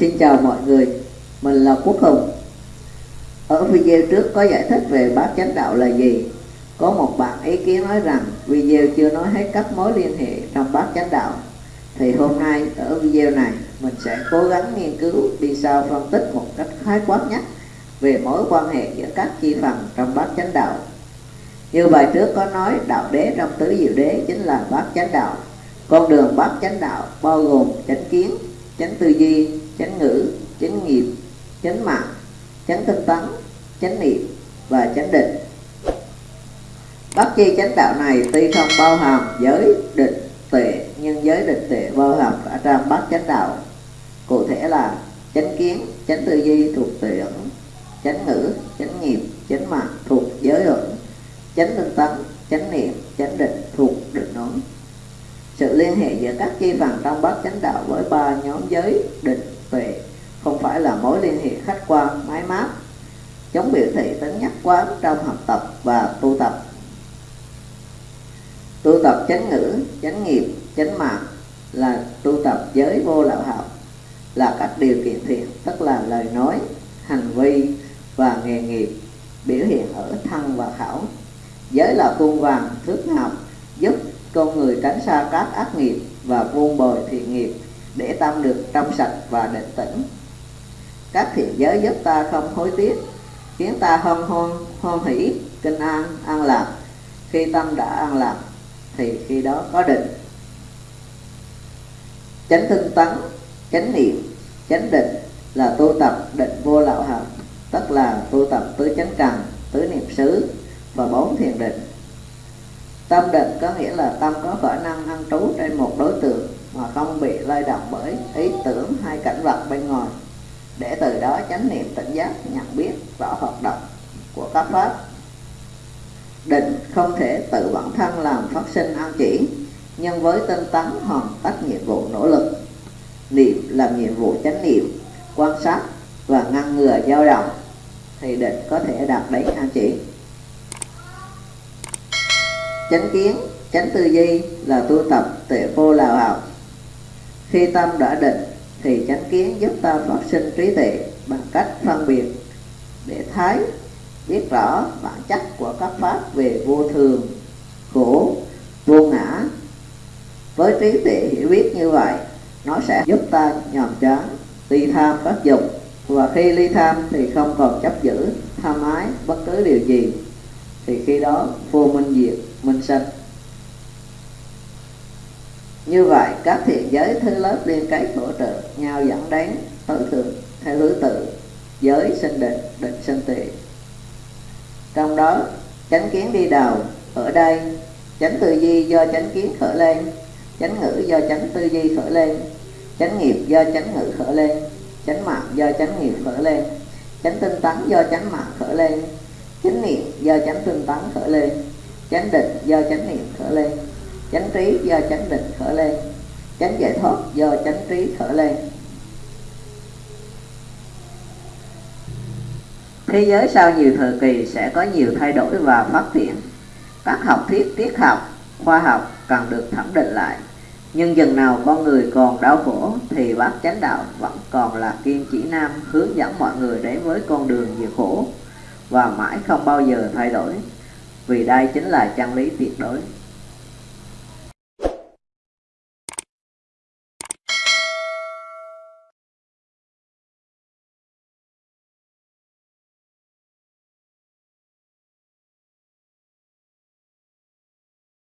Xin chào mọi người, mình là Quốc Hùng. Ở video trước có giải thích về bát chánh đạo là gì. Có một bạn ý kiến nói rằng video chưa nói hết các mối liên hệ trong bát chánh đạo. Thì hôm nay ở video này mình sẽ cố gắng nghiên cứu đi sau phân tích một cách khái quát nhất về mối quan hệ giữa các chi phần trong bát chánh đạo. Như bài trước có nói đạo đế trong tứ diệu đế chính là bát chánh đạo. Con đường bát chánh đạo bao gồm chánh kiến, chánh tư duy, chánh ngữ, chánh nghiệp, chánh mạng, chánh tinh tấn, chánh niệm và chánh định. bất chi chánh đạo này tuy không bao hàm giới định tuệ nhưng giới định tuệ bao hàm cả trong bát chánh đạo. Cụ thể là chánh kiến, chánh tư duy thuộc tuệ ẩn, chánh ngữ, chánh nghiệp, chánh mạng thuộc giới ẩn, chánh tinh tấn, chánh niệm, chánh định thuộc định ẩn sự liên hệ giữa các chi phần trong bát chánh đạo với ba nhóm giới định phải là mối liên hệ khách quan mái mát chống biểu thị tính nhất quán trong học tập và tu tập. Tu tập chánh ngữ, chánh nghiệp, chánh mạng là tu tập giới vô lậu học, là các điều kiện thiện, tức là lời nói, hành vi và nghề nghiệp biểu hiện ở thân và khẩu. Giới là cung vàng thước ngọc, giúp con người tránh xa các ác nghiệp và vuông bồi thiện nghiệp để tâm được trong sạch và định tĩnh các thiện giới giúp ta không hối tiếc, khiến ta hân hoan hoan hỷ, kinh an an lạc. Khi tâm đã an lạc, thì khi đó có định. Chánh tinh tấn, chánh niệm, chánh định là tu tập định vô lậu hạnh, tức là tu tập tứ chánh cần tứ niệm xứ và bốn thiền định. Tâm định có nghĩa là tâm có khả năng ăn trú trên một đối tượng mà không bị lay động bởi ý tưởng hay cảnh vật từ đó chánh niệm tỉnh giác, nhận biết rõ hoạt động của các pháp. Định không thể tự bản thân làm phát sinh an chỉ, nhưng với tinh tấn hoàn tất nhiệm vụ nỗ lực. Niệm làm nhiệm vụ chánh niệm, quan sát và ngăn ngừa dao động, thì định có thể đạt đến an chỉ. Chánh kiến, chánh tư duy là tu tập tuệ vô lào học khi tâm đã định, thì chánh kiến giúp ta phát sinh trí tuệ bằng cách phân biệt để thấy, biết rõ bản chất của các pháp về vô thường, khổ, vô ngã. Với trí tuệ hiểu biết như vậy, nó sẽ giúp ta nhòm chán, ly tham các dục. Và khi ly tham thì không còn chấp giữ, tham ái bất cứ điều gì. Thì khi đó vô minh diệt, minh sanh. Như vậy, các thiện giới thứ lớp liên kết hỗ trợ, nhau dẫn đến tối thượng theo thứ tự giới sinh định định sinh tuệ trong đó, chánh kiến đi đầu ở đây, chánh tư duy do chánh kiến khởi lên, chánh ngữ do chánh tư duy khởi lên, chánh nghiệp do chánh ngữ khởi lên, chánh mạng do chánh nghiệp khởi lên, chánh tinh tấn do chánh mạng khởi lên, chánh niệm do chánh tinh tấn khởi lên, chánh định do chánh niệm khởi lên, chánh trí do chánh định khởi lên, chánh giải thoát do chánh trí khởi lên. Thế giới sau nhiều thời kỳ sẽ có nhiều thay đổi và phát triển. Các học thuyết, triết học, khoa học cần được thẩm định lại. Nhưng dần nào con người còn đau khổ, thì bác chánh đạo vẫn còn là kim chỉ nam hướng dẫn mọi người đến với con đường diệt khổ. Và mãi không bao giờ thay đổi, vì đây chính là chân lý tuyệt đối.